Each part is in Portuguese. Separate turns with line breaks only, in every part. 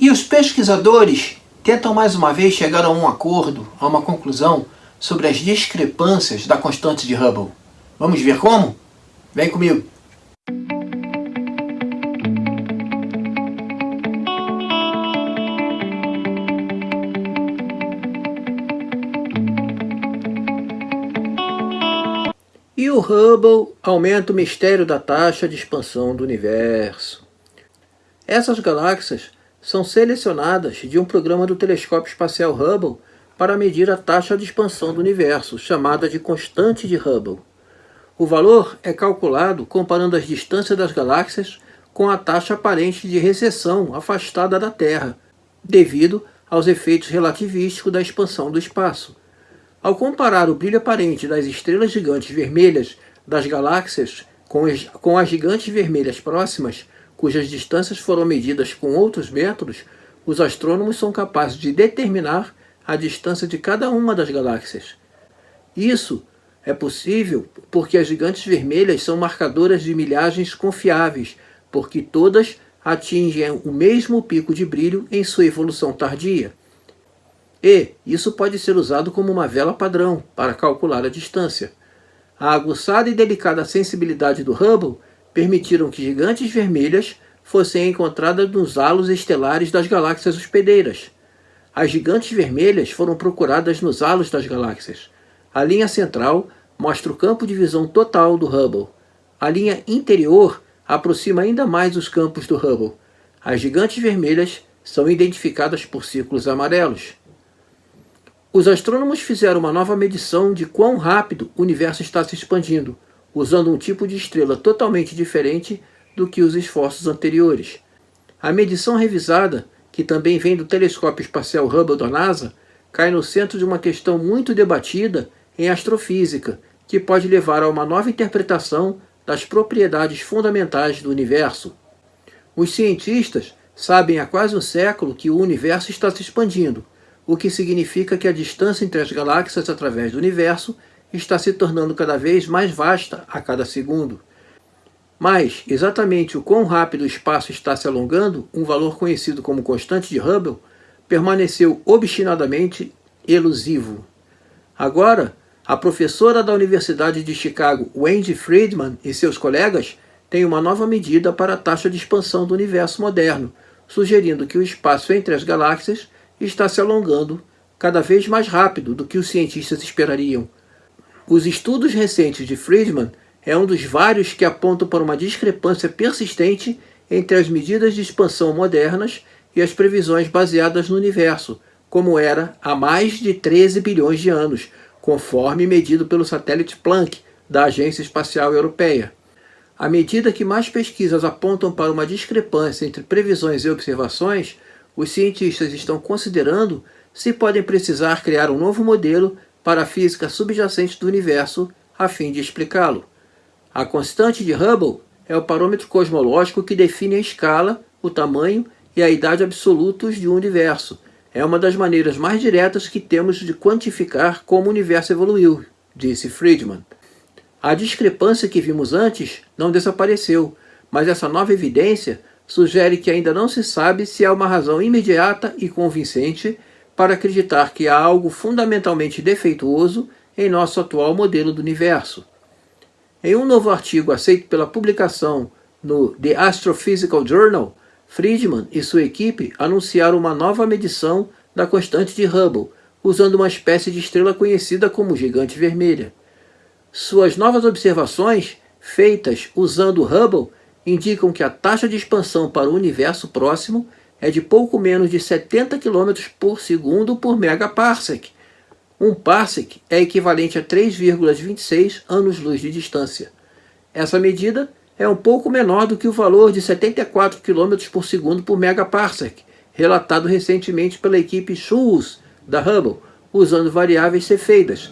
E os pesquisadores tentam mais uma vez chegar a um acordo, a uma conclusão, sobre as discrepâncias da constante de Hubble. Vamos ver como? Vem comigo! E o Hubble aumenta o mistério da taxa de expansão do universo. Essas galáxias são selecionadas de um programa do telescópio espacial Hubble para medir a taxa de expansão do universo, chamada de constante de Hubble. O valor é calculado comparando as distâncias das galáxias com a taxa aparente de recessão afastada da Terra, devido aos efeitos relativísticos da expansão do espaço. Ao comparar o brilho aparente das estrelas gigantes vermelhas das galáxias com as, gigantes vermelhas próximas, cujas distâncias foram medidas com outros métodos, os astrônomos são capazes de determinar a distância de cada uma das galáxias. Isso é possível porque as gigantes vermelhas são marcadoras de milhagens confiáveis, porque todas atingem o mesmo pico de brilho em sua evolução tardia. E isso pode ser usado como uma vela padrão para calcular a distância. A aguçada e delicada sensibilidade do Hubble permitiram que gigantes vermelhas fossem encontradas nos halos estelares das galáxias hospedeiras. As gigantes vermelhas foram procuradas nos halos das galáxias. A linha central mostra o campo de visão total do Hubble. A linha interior aproxima ainda mais os campos do Hubble. As gigantes vermelhas são identificadas por círculos amarelos. Os astrônomos fizeram uma nova medição de quão rápido o universo está se expandindo, usando um tipo de estrela totalmente diferente do que os esforços anteriores. A medição revisada, que também vem do telescópio espacial Hubble da NASA, cai no centro de uma questão muito debatida em astrofísica, que pode levar a uma nova interpretação das propriedades fundamentais do universo. Os cientistas sabem há quase um século que o universo está se expandindo, o que significa que a distância entre as galáxias através do universo está se tornando cada vez mais vasta a cada segundo. Mas, exatamente o quão rápido o espaço está se alongando, um valor conhecido como constante de Hubble, permaneceu obstinadamente elusivo. Agora, a professora da Universidade de Chicago, Wendy Friedman, e seus colegas têm uma nova medida para a taxa de expansão do universo moderno, sugerindo que o espaço entre as galáxias está se alongando cada vez mais rápido do que os cientistas esperariam. Os estudos recentes de Friedman é um dos vários que apontam para uma discrepância persistente entre as medidas de expansão modernas e as previsões baseadas no universo, como era há mais de 13 bilhões de anos, conforme medido pelo satélite Planck da Agência Espacial Europeia. À medida que mais pesquisas apontam para uma discrepância entre previsões e observações, os cientistas estão considerando se podem precisar criar um novo modelo para a física subjacente do universo a fim de explicá-lo. A constante de Hubble é o parâmetro cosmológico que define a escala, o tamanho e a idade absolutos de um universo. É uma das maneiras mais diretas que temos de quantificar como o universo evoluiu, disse Friedman. A discrepância que vimos antes não desapareceu, mas essa nova evidência sugere que ainda não se sabe se há uma razão imediata e convincente para acreditar que há algo fundamentalmente defeituoso em nosso atual modelo do universo. Em um novo artigo aceito pela publicação no The Astrophysical Journal, Friedman e sua equipe anunciaram uma nova medição da constante de Hubble, usando uma espécie de estrela conhecida como gigante vermelha. Suas novas observações, feitas usando Hubble, indicam que a taxa de expansão para o universo próximo é de pouco menos de 70 km por segundo por megaparsec. Um parsec é equivalente a 3,26 anos-luz de distância. Essa medida é um pouco menor do que o valor de 74 km por segundo por megaparsec, relatado recentemente pela equipe SCHULZ da Hubble, usando variáveis cefeidas,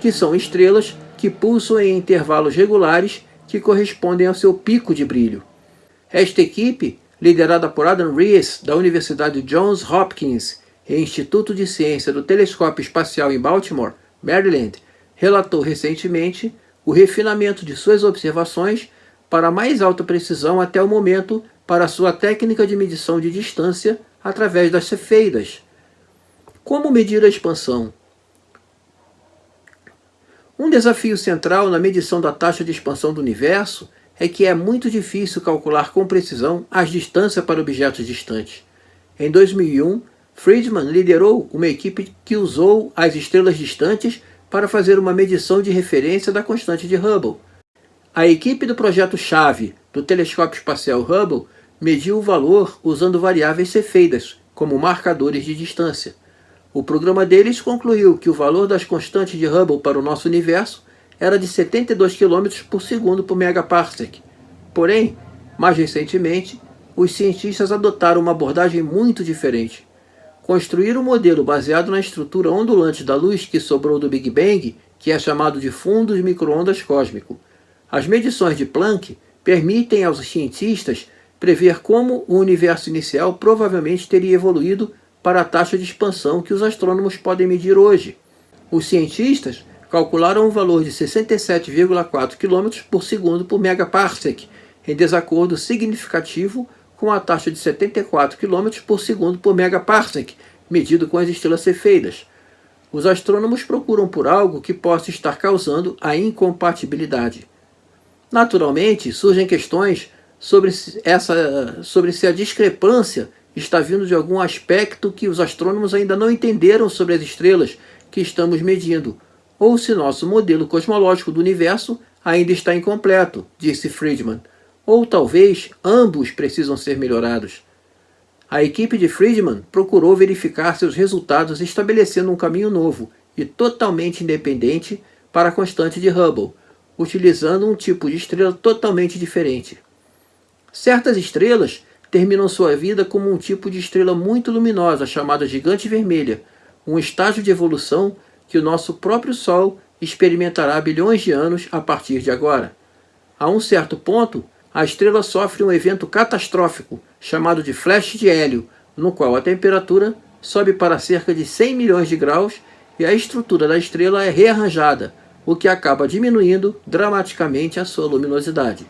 que são estrelas que pulsam em intervalos regulares que correspondem ao seu pico de brilho. Esta equipe, liderada por Adam Rees, da Universidade Johns Hopkins e Instituto de Ciência do Telescópio Espacial em Baltimore, Maryland, relatou recentemente o refinamento de suas observações para mais alta precisão até o momento para sua técnica de medição de distância através das cefeidas. Como medir a expansão? Um desafio central na medição da taxa de expansão do universo é que é muito difícil calcular com precisão as distâncias para objetos distantes. Em 2001, Friedman liderou uma equipe que usou as estrelas distantes para fazer uma medição de referência da constante de Hubble. A equipe do projeto-chave do telescópio espacial Hubble mediu o valor usando variáveis cefeidas como marcadores de distância. O programa deles concluiu que o valor das constantes de Hubble para o nosso universo era de 72 km por segundo por megaparsec. Porém, mais recentemente, os cientistas adotaram uma abordagem muito diferente. Construíram um modelo baseado na estrutura ondulante da luz que sobrou do Big Bang, que é chamado de fundo de microondas cósmico. As medições de Planck permitem aos cientistas prever como o universo inicial provavelmente teria evoluído para a taxa de expansão que os astrônomos podem medir hoje. Os cientistas calcularam um valor de 67,4 km por segundo por megaparsec, em desacordo significativo com a taxa de 74 km por segundo por megaparsec, medido com as estrelas cefeidas. Os astrônomos procuram por algo que possa estar causando a incompatibilidade. Naturalmente, surgem questões sobre, essa, sobre se a discrepância está vindo de algum aspecto que os astrônomos ainda não entenderam sobre as estrelas que estamos medindo, ou se nosso modelo cosmológico do universo ainda está incompleto, disse Friedman, ou talvez ambos precisam ser melhorados. A equipe de Friedman procurou verificar seus resultados estabelecendo um caminho novo e totalmente independente para a constante de Hubble, utilizando um tipo de estrela totalmente diferente. Certas estrelas terminam sua vida como um tipo de estrela muito luminosa chamada gigante vermelha, um estágio de evolução que o nosso próprio Sol experimentará bilhões de anos a partir de agora. A um certo ponto, a estrela sofre um evento catastrófico chamado de flash de hélio, no qual a temperatura sobe para cerca de 100 milhões de graus e a estrutura da estrela é rearranjada, o que acaba diminuindo dramaticamente a sua luminosidade.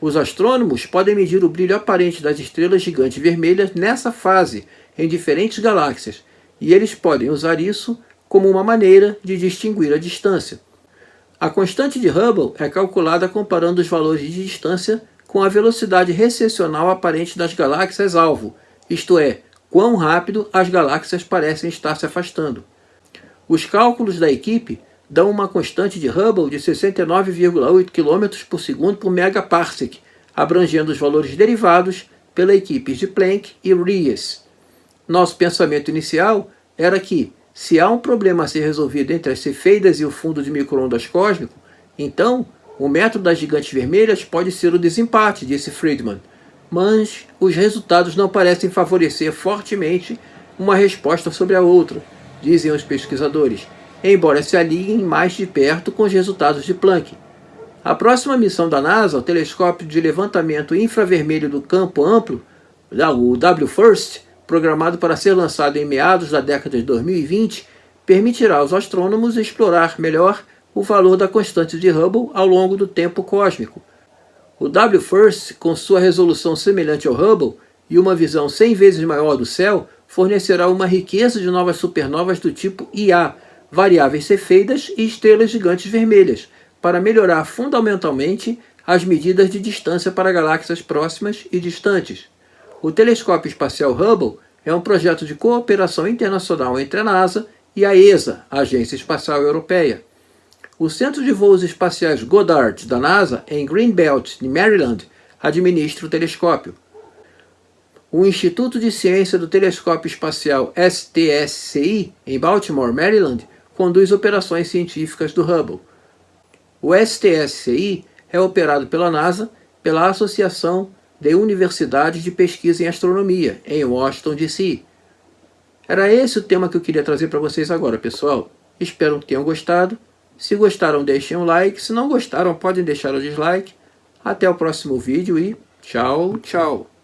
Os astrônomos podem medir o brilho aparente das estrelas gigantes vermelhas nessa fase, em diferentes galáxias, e eles podem usar isso como uma maneira de distinguir a distância. A constante de Hubble é calculada comparando os valores de distância com a velocidade recessional aparente das galáxias-alvo, isto é, quão rápido as galáxias parecem estar se afastando. Os cálculos da equipe dão uma constante de Hubble de 69,8 km por segundo por megaparsec, abrangendo os valores derivados pela equipes de Planck e Ries. Nosso pensamento inicial era que, se há um problema a ser resolvido entre as cefeidas e o fundo de microondas cósmico, então o método das gigantes vermelhas pode ser o desempate, disse Friedman. Mas os resultados não parecem favorecer fortemente uma resposta sobre a outra, dizem os pesquisadores embora se alinhem mais de perto com os resultados de Planck. A próxima missão da NASA, o telescópio de levantamento infravermelho do campo amplo, o WFIRST, programado para ser lançado em meados da década de 2020, permitirá aos astrônomos explorar melhor o valor da constante de Hubble ao longo do tempo cósmico. O WFIRST, com sua resolução semelhante ao Hubble e uma visão 100 vezes maior do céu, fornecerá uma riqueza de novas supernovas do tipo IA, variáveis cefeidas e estrelas gigantes vermelhas, para melhorar fundamentalmente as medidas de distância para galáxias próximas e distantes. O telescópio espacial Hubble é um projeto de cooperação internacional entre a NASA e a ESA, a Agência Espacial Europeia. O Centro de Voos Espaciais Goddard da NASA, em Greenbelt, Maryland, administra o telescópio. O Instituto de Ciência do Telescópio Espacial STSCI, em Baltimore, Maryland, conduz operações científicas do Hubble. O STSCI é operado pela NASA pela Associação de Universidades de Pesquisa em Astronomia, em Washington, D.C. Era esse o tema que eu queria trazer para vocês agora, pessoal. Espero que tenham gostado. Se gostaram, deixem um like. Se não gostaram, podem deixar o dislike. Até o próximo vídeo e tchau, tchau.